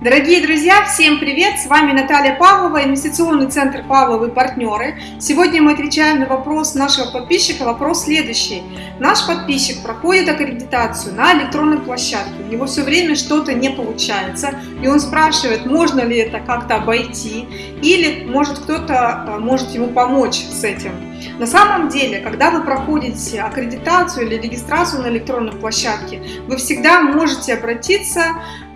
Дорогие друзья, всем привет! С вами Наталья Павлова, инвестиционный центр Павловы партнеры. Сегодня мы отвечаем на вопрос нашего подписчика. Вопрос следующий. Наш подписчик проходит аккредитацию на электронной площадке. У него все время что-то не получается. И он спрашивает, можно ли это как-то обойти. Или может кто-то э, может ему помочь с этим. На самом деле, когда вы проходите аккредитацию или регистрацию на электронной площадке, вы всегда можете обратиться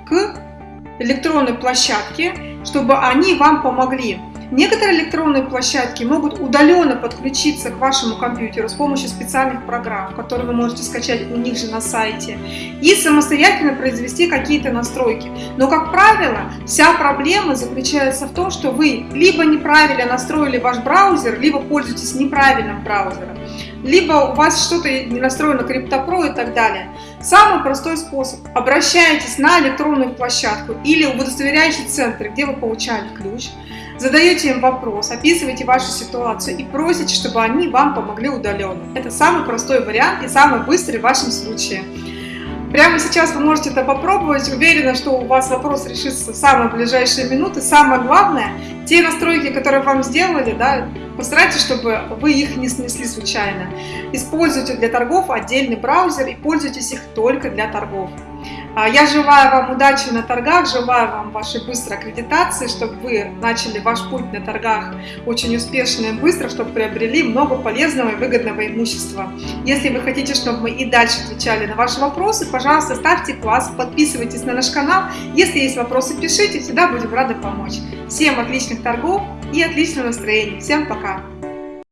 к электронной площадки, чтобы они вам помогли. Некоторые электронные площадки могут удаленно подключиться к вашему компьютеру с помощью специальных программ, которые вы можете скачать у них же на сайте, и самостоятельно произвести какие-то настройки. Но, как правило, вся проблема заключается в том, что вы либо неправильно настроили ваш браузер, либо пользуетесь неправильным браузером либо у вас что-то не настроено CryptoPro и так далее. Самый простой способ. Обращайтесь на электронную площадку или в удостоверяющий центр, где вы получали ключ, задаете им вопрос, описываете вашу ситуацию и просите, чтобы они вам помогли удаленно. Это самый простой вариант и самый быстрый в вашем случае. Прямо сейчас вы можете это попробовать. Уверена, что у вас вопрос решится в самые ближайшие минуты. Самое главное, те настройки, которые вам сделали, да, постарайтесь, чтобы вы их не снесли случайно. Используйте для торгов отдельный браузер и пользуйтесь их только для торгов. А, я желаю вам удачи на торгах, желаю вам вашей быстрой аккредитации, чтобы вы начали ваш путь на торгах очень успешно и быстро, чтобы приобрели много полезного и выгодного имущества. Если вы хотите, чтобы мы и дальше отвечали на ваши вопросы, пожалуйста, ставьте класс, подписывайтесь на наш канал. Если есть вопросы, пишите, всегда будем рады помочь. Всем отличных торгов и отличного настроения. Всем пока!